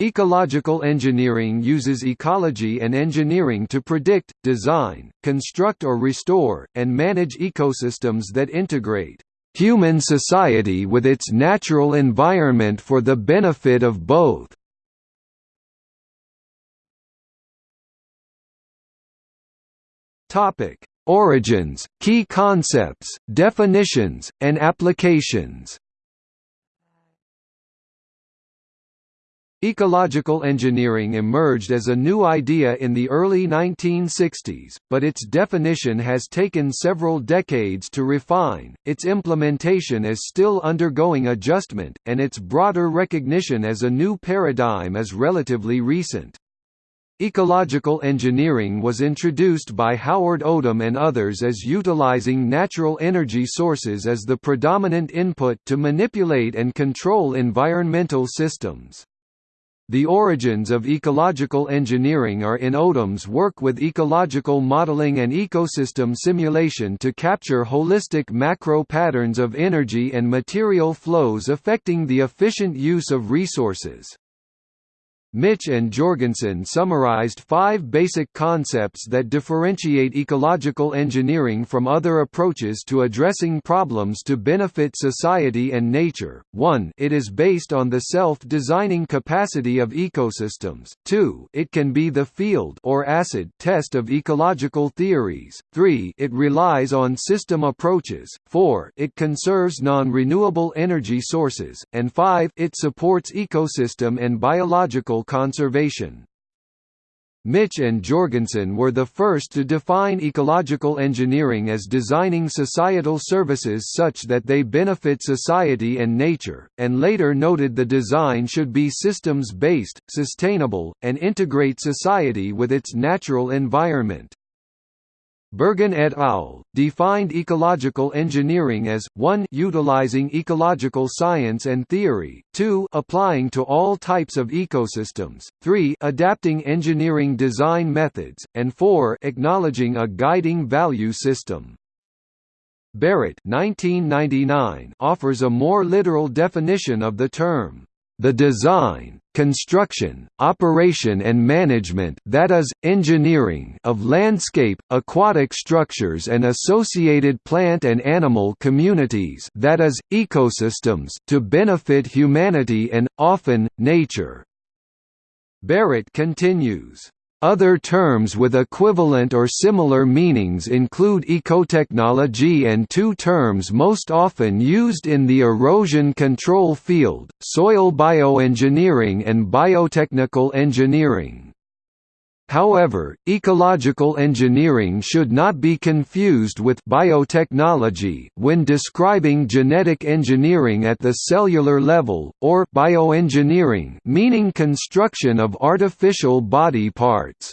Ecological engineering uses ecology and engineering to predict, design, construct or restore, and manage ecosystems that integrate human society with its natural environment for the benefit of both. Origins, key concepts, definitions, and applications Ecological engineering emerged as a new idea in the early 1960s, but its definition has taken several decades to refine, its implementation is still undergoing adjustment, and its broader recognition as a new paradigm is relatively recent. Ecological engineering was introduced by Howard Odum and others as utilizing natural energy sources as the predominant input to manipulate and control environmental systems. The origins of ecological engineering are in Odum's work with ecological modeling and ecosystem simulation to capture holistic macro patterns of energy and material flows affecting the efficient use of resources. Mitsch and Jorgensen summarized five basic concepts that differentiate ecological engineering from other approaches to addressing problems to benefit society and nature. 1 It is based on the self-designing capacity of ecosystems. 2 It can be the field or acid test of ecological theories. 3 It relies on system approaches. 4 It conserves non-renewable energy sources. And 5 It supports ecosystem and biological conservation. Mitsch and Jorgensen were the first to define ecological engineering as designing societal services such that they benefit society and nature, and later noted the design should be systems-based, sustainable, and integrate society with its natural environment. Bergen et al. defined ecological engineering as 1 utilizing ecological science and theory, 2 applying to all types of ecosystems, 3 adapting engineering design methods, and 4 acknowledging a guiding value system. Barrett 1999 offers a more literal definition of the term the design, construction, operation and management that is, engineering of landscape, aquatic structures and associated plant and animal communities that is, ecosystems to benefit humanity and, often, nature." Barrett continues, other terms with equivalent or similar meanings include ecotechnology and two terms most often used in the erosion control field, soil bioengineering and biotechnical engineering. However, ecological engineering should not be confused with biotechnology when describing genetic engineering at the cellular level, or bioengineering meaning construction of artificial body parts.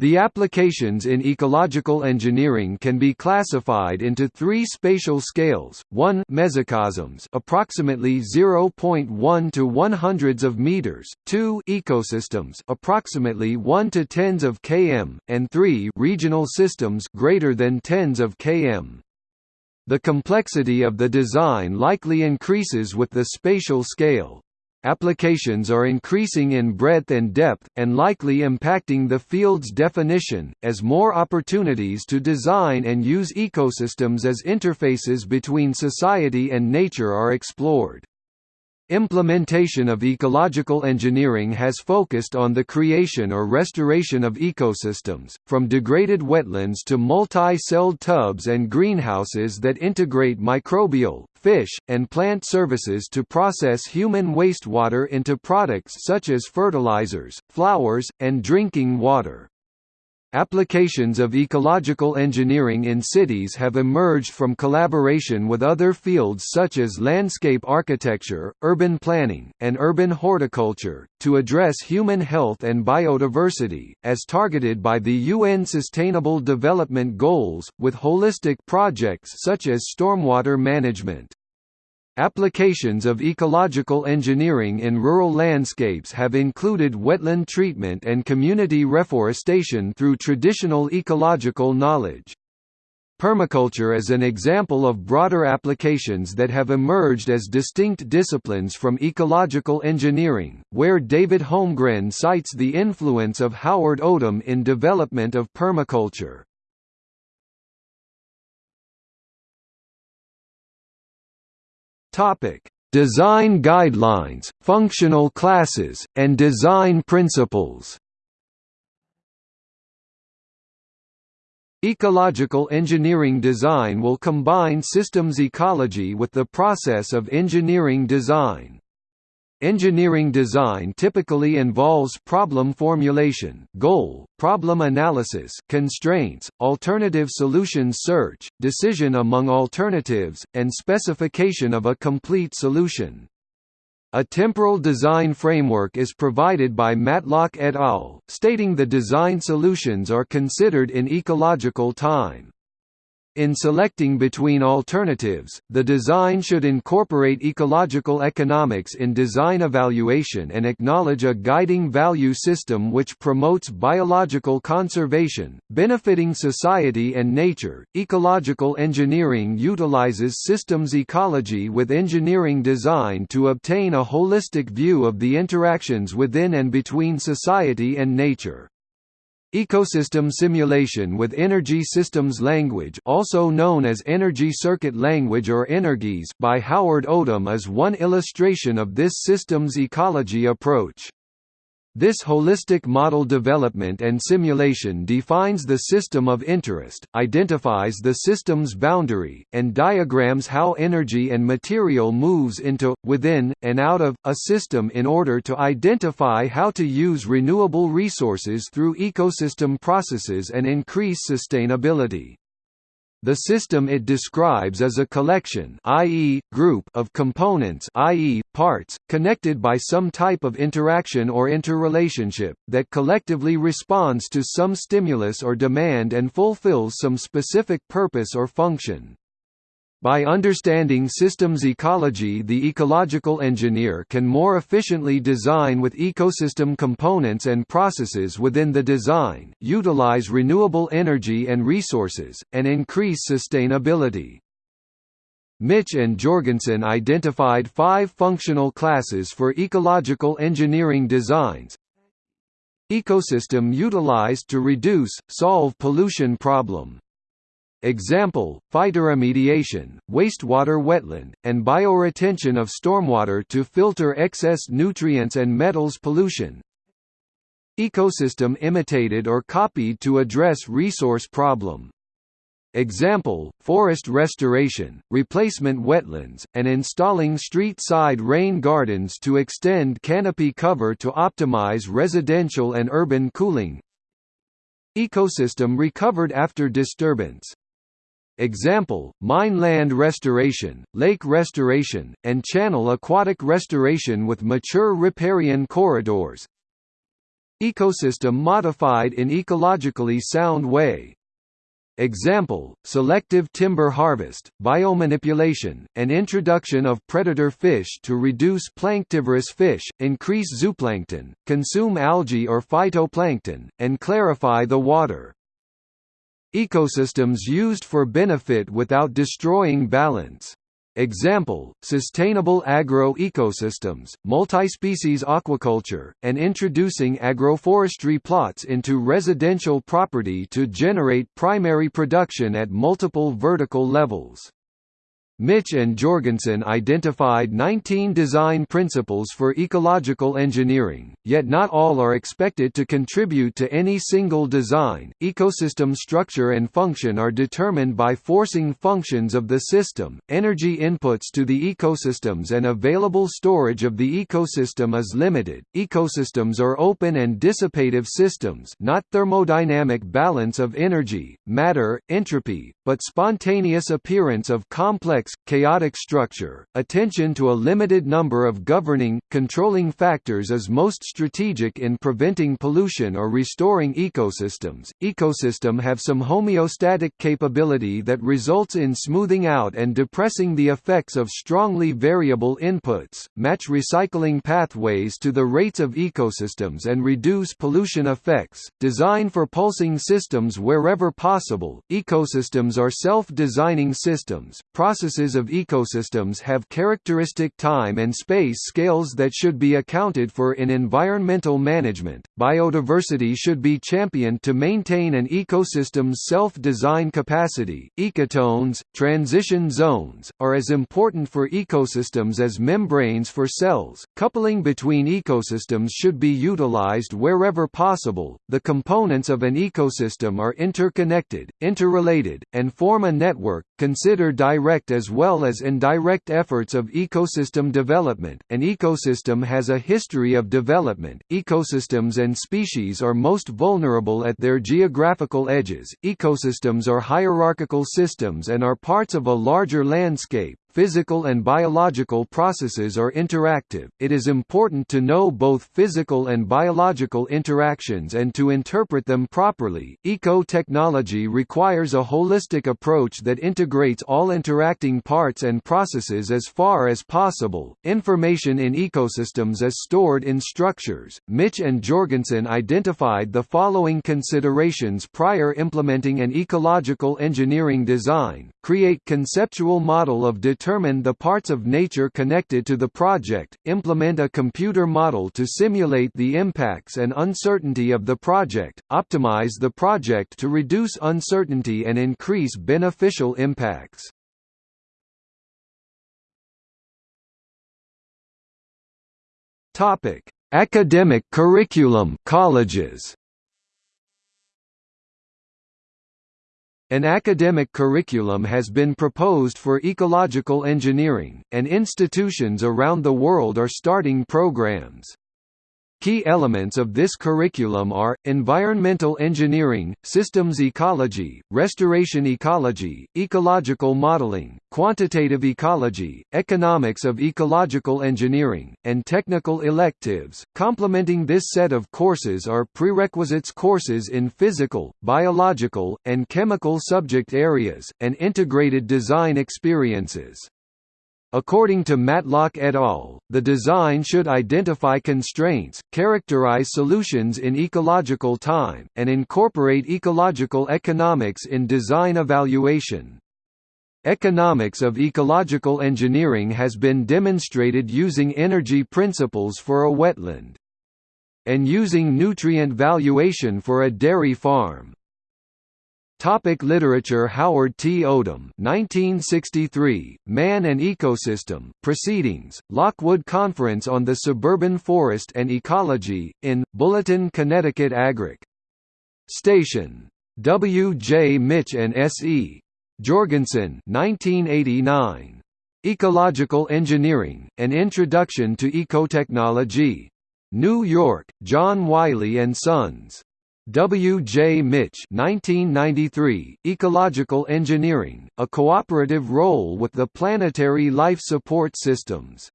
The applications in ecological engineering can be classified into three spatial scales: one mesocosms, approximately 0.1 to 1 hundreds of meters; two ecosystems, approximately 1 to tens of km; and three regional systems, greater than tens of km. The complexity of the design likely increases with the spatial scale. Applications are increasing in breadth and depth, and likely impacting the field's definition, as more opportunities to design and use ecosystems as interfaces between society and nature are explored. Implementation of ecological engineering has focused on the creation or restoration of ecosystems, from degraded wetlands to multi-celled tubs and greenhouses that integrate microbial, fish, and plant services to process human wastewater into products such as fertilizers, flowers, and drinking water. Applications of ecological engineering in cities have emerged from collaboration with other fields such as landscape architecture, urban planning, and urban horticulture, to address human health and biodiversity, as targeted by the UN Sustainable Development Goals, with holistic projects such as stormwater management. Applications of ecological engineering in rural landscapes have included wetland treatment and community reforestation through traditional ecological knowledge. Permaculture is an example of broader applications that have emerged as distinct disciplines from ecological engineering, where David Holmgren cites the influence of Howard Odum in development of permaculture. Design guidelines, functional classes, and design principles Ecological engineering design will combine systems ecology with the process of engineering design. Engineering design typically involves problem formulation, goal, problem analysis, constraints, alternative solutions search, decision among alternatives, and specification of a complete solution. A temporal design framework is provided by Matlock et al., stating the design solutions are considered in ecological time. In selecting between alternatives, the design should incorporate ecological economics in design evaluation and acknowledge a guiding value system which promotes biological conservation, benefiting society and nature. Ecological engineering utilizes systems ecology with engineering design to obtain a holistic view of the interactions within and between society and nature. Ecosystem simulation with Energy Systems Language also known as Energy Circuit Language or energese by Howard Odum is one illustration of this systems ecology approach. This holistic model development and simulation defines the system of interest, identifies the system's boundary, and diagrams how energy and material moves into, within, and out of, a system in order to identify how to use renewable resources through ecosystem processes and increase sustainability. The system it describes is a collection i.e., group of components i.e., parts, connected by some type of interaction or interrelationship, that collectively responds to some stimulus or demand and fulfills some specific purpose or function. By understanding systems ecology the ecological engineer can more efficiently design with ecosystem components and processes within the design, utilize renewable energy and resources, and increase sustainability. Mitsch and Jorgensen identified five functional classes for ecological engineering designs Ecosystem utilized to reduce, solve pollution problem Example, phytoremediation, wastewater wetland, and bioretention of stormwater to filter excess nutrients and metals pollution. Ecosystem imitated or copied to address resource problem. Example, forest restoration, replacement wetlands, and installing street-side rain gardens to extend canopy cover to optimize residential and urban cooling. Ecosystem recovered after disturbance Example, mine land restoration, lake restoration, and channel aquatic restoration with mature riparian corridors. Ecosystem modified in ecologically sound way. Example, selective timber harvest, biomanipulation, and introduction of predator fish to reduce planktivorous fish, increase zooplankton, consume algae or phytoplankton, and clarify the water. Ecosystems used for benefit without destroying balance. Example, sustainable agro-ecosystems, multi-species aquaculture, and introducing agroforestry plots into residential property to generate primary production at multiple vertical levels. Mitsch and Jorgensen identified 19 design principles for ecological engineering, yet not all are expected to contribute to any single design. Ecosystem structure and function are determined by forcing functions of the system, energy inputs to the ecosystems, and available storage of the ecosystem is limited. Ecosystems are open and dissipative systems, not thermodynamic balance of energy, matter, entropy, but spontaneous appearance of complex chaotic structure, attention to a limited number of governing, controlling factors is most strategic in preventing pollution or restoring ecosystems. Ecosystem have some homeostatic capability that results in smoothing out and depressing the effects of strongly variable inputs, match recycling pathways to the rates of ecosystems and reduce pollution effects, design for pulsing systems wherever possible. Ecosystems are self-designing systems. Processes of ecosystems have characteristic time and space scales that should be accounted for in environmental management. Biodiversity should be championed to maintain an ecosystem's self-design capacity. Ecotones, transition zones, are as important for ecosystems as membranes for cells. Coupling between ecosystems should be utilized wherever possible. The components of an ecosystem are interconnected, interrelated, and form a network. Consider direct as well as indirect efforts of ecosystem development. An ecosystem has a history of development. Ecosystems and species are most vulnerable at their geographical edges. Ecosystems are hierarchical systems and are parts of a larger landscape, Physical and biological processes are interactive. It is important to know both physical and biological interactions and to interpret them properly. Eco-technology requires a holistic approach that integrates all interacting parts and processes as far as possible. Information in ecosystems is stored in structures. Mitsch and Jorgensen identified the following considerations prior implementing an ecological engineering design: create conceptual model of determine the parts of nature connected to the project, implement a computer model to simulate the impacts and uncertainty of the project, optimize the project to reduce uncertainty and increase beneficial impacts. Topic: Academic curriculum colleges. An academic curriculum has been proposed for ecological engineering, and institutions around the world are starting programs. Key elements of this curriculum are, environmental engineering, systems ecology, restoration ecology, ecological modeling, quantitative ecology, economics of ecological engineering, and technical electives. Complementing this set of courses are prerequisites courses in physical, biological, and chemical subject areas, and integrated design experiences. According to Matlock et al., the design should identify constraints, characterize solutions in ecological time, and incorporate ecological economics in design evaluation. Economics of ecological engineering has been demonstrated using energy principles for a wetland and using nutrient valuation for a dairy farm. Topic literature Howard T. Odum 1963, Man and Ecosystem, Proceedings, Lockwood Conference on the Suburban Forest and Ecology, in, Bulletin Connecticut Agric. Station. W. J. Mitsch and S. E. Jorgensen 1989. Ecological Engineering, An Introduction to Ecotechnology. New York, John Wiley & Sons. W. J. Mitsch 1993, Ecological Engineering, a cooperative role with the planetary life support systems.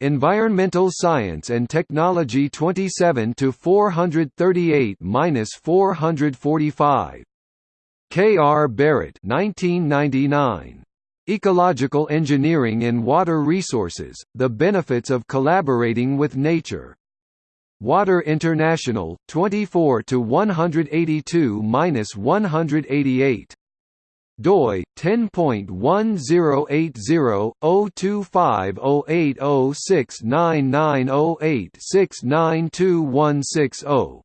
Environmental Science and Technology 27 to 438-445. K. R. Barrett 1999. Ecological Engineering in Water Resources: The Benefits of Collaborating with Nature. Water International 24 to 182-188 doi 10.1080/02508069908692160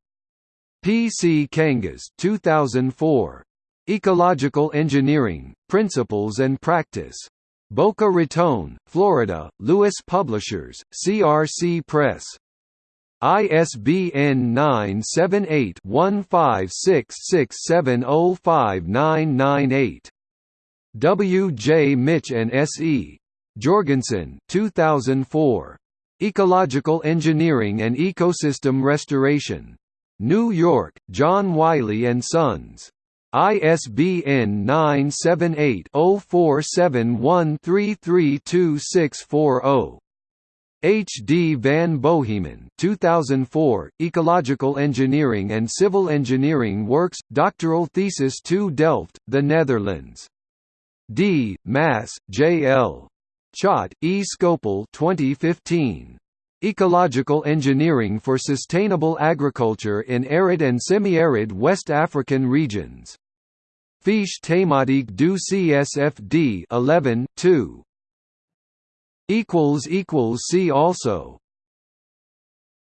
PC Kangas 2004 Ecological Engineering Principles and Practice. Boca Raton, Florida, Lewis Publishers, CRC Press ISBN 978-1566705998. W. J. Mitsch and S. E. Jorgensen 2004. Ecological Engineering and Ecosystem Restoration. New York, John Wiley & Sons. ISBN 978-0471332640. H. D. van Bohemen 2004, Ecological Engineering and Civil Engineering Works, doctoral thesis 2 Delft, the Netherlands. D. Masse, J. L. Chotte, E. Scopel 2015. Ecological Engineering for Sustainable Agriculture in Arid and Semi-Arid West African Regions. Fiche thématique du CSFD 11 2. See also